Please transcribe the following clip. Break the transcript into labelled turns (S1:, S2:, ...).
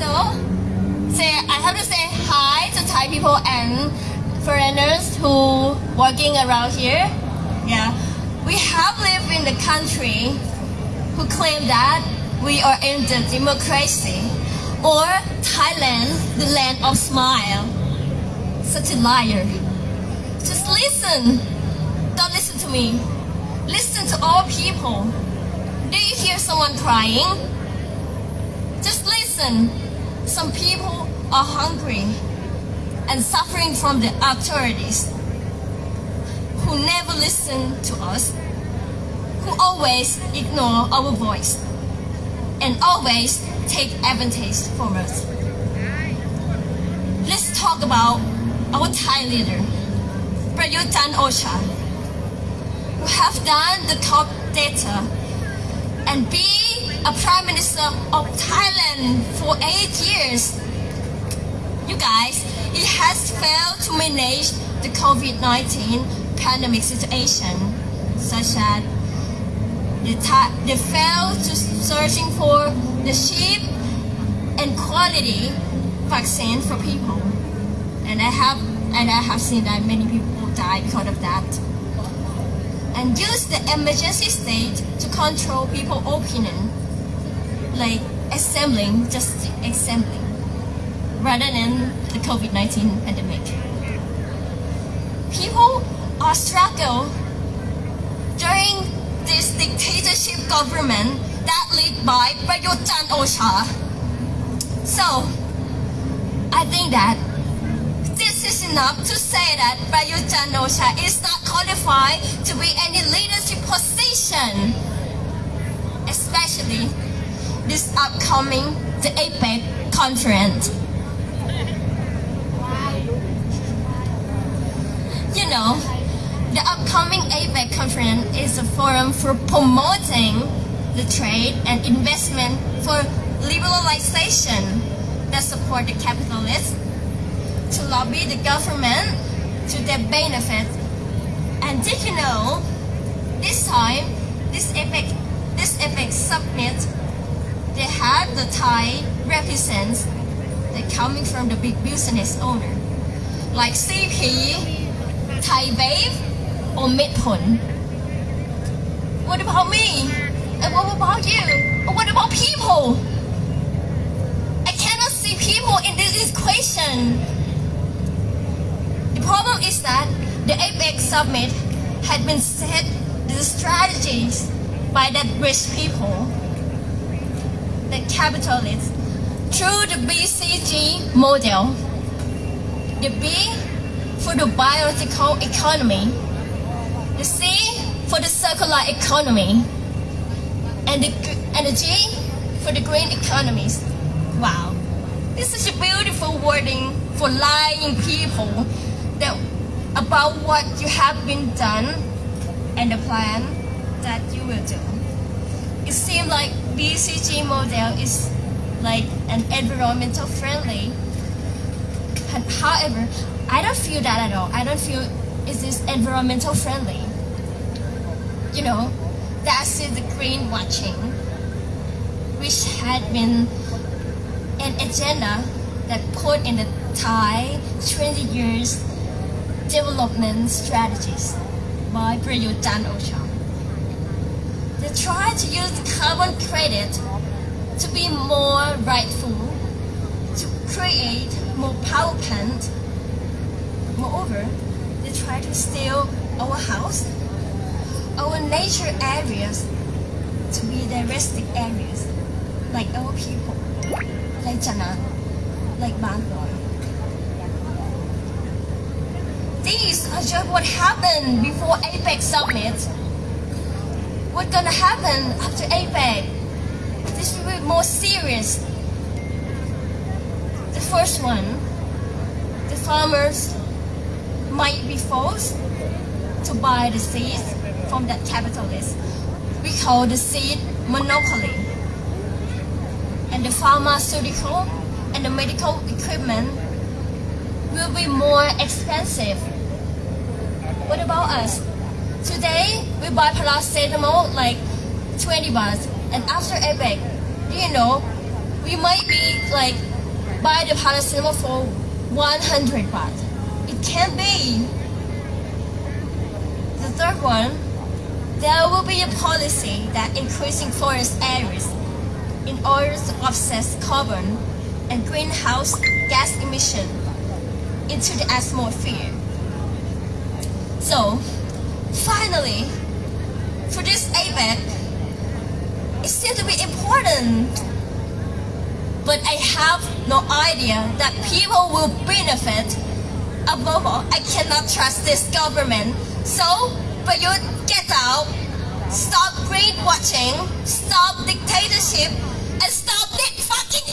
S1: So, say I have to say hi to Thai people and foreigners who working around here. Yeah, we have lived in the country who claim that we are in the democracy or Thailand, the land of smile. Such a liar. Just listen. Don't listen to me. Listen to all people. Do you hear someone crying? Just listen. Some people are hungry and suffering from the authorities who never listen to us, who always ignore our voice and always take advantage from us. Let's talk about our Thai leader, Prayut Chan Ocha, who have done the top data and be a prime minister of Thailand for eight years. You guys, he has failed to manage the COVID-19 pandemic situation, such as they, they failed to searching for the cheap and quality vaccine for people. And I have and I have seen that many people die because of that. And use the emergency state to control people's opinion, like assembling, just assembling, rather than the COVID-19 pandemic. People are struggle during this dictatorship government that led by Prayut Chan Ocha. So, I think that this is enough to say that Prayut Chan Ocha is not qualified to be any leadership position, especially this upcoming the APEC conference. You know, the upcoming APEC conference is a forum for promoting the trade and investment for liberalization that support the capitalists, to lobby the government to their benefit. And did you know, this time, this APEC, this APEC the Thai represents that coming from the big business owner, like CP, ThaiBev, or Mitr Phol. What about me? And what about you? Or what about people? I cannot see people in this equation. The problem is that the APEC summit had been set the strategies by that rich people, the capitalists, through the BCG model. The B for the biological economy, the C for the circular economy, and the, and the G for the green economies. Wow, this is a beautiful wording for lying people that about what you have been done and the plan that you will do. It seems like BCG model is like an environmental friendly. However, I don't feel that at all. I don't feel is this environmental friendly. You know, that's the greenwashing, which had been an agenda that put in the Thai 20 years development strategies by Prayut Chan Ocha. They try to use carbon credit to be more rightful, to create more power plant. Moreover, they try to steal our house, our nature areas to be the rustic areas, like our people, like Jana, like Bangor. These are just what happened before APEC summit. What's gonna happen after APEC? This will be more serious. The first one, the farmers might be forced to buy the seeds from that capitalist. We call the seed monopoly. And the pharmaceutical and the medical equipment will be more expensive. What about us? Today, we buy paracetamol like 20 baht. And after do you know, we might be like, buy the paracetamol for 100 baht. It can't be. The third one, there will be a policy that increasing forest areas in order to offset carbon and greenhouse gas emission into the atmosphere. So, finally, for this APEC, it seems to be important. But I have no idea that people will benefit. Above all, I cannot trust this government. So, but you get out, stop greenwashing, stop dictatorship, and stop this fucking